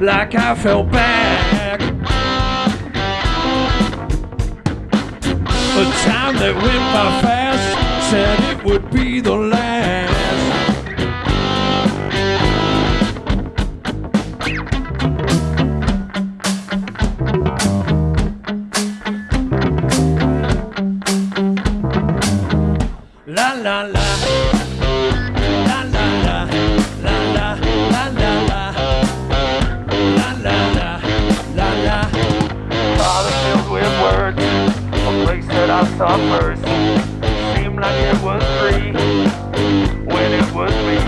like I fell back. A time that went by fast, said it would be the last. La la la. La with words, a place that I saw first. Seemed like it was free when it was me.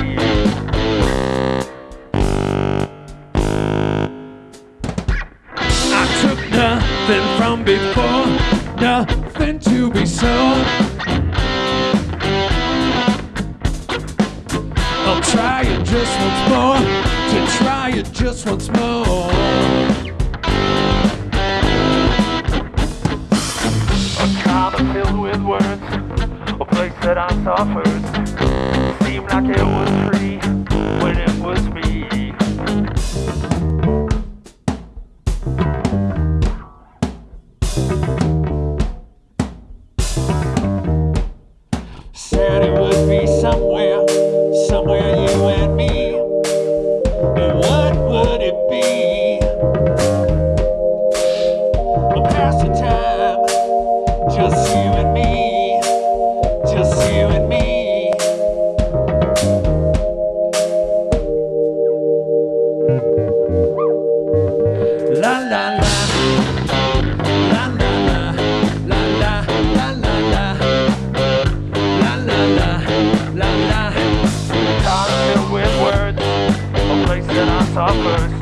I took nothing from before, nothing to be sold. I'll try it just once more, to try it just once more. That I first. Seemed like it was free that